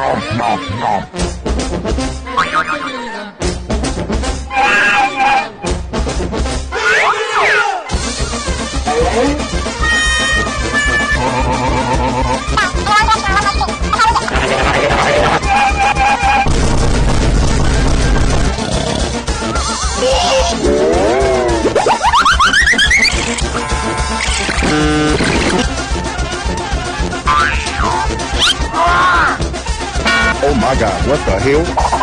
một một một Thank you. Oh my god, what the hell?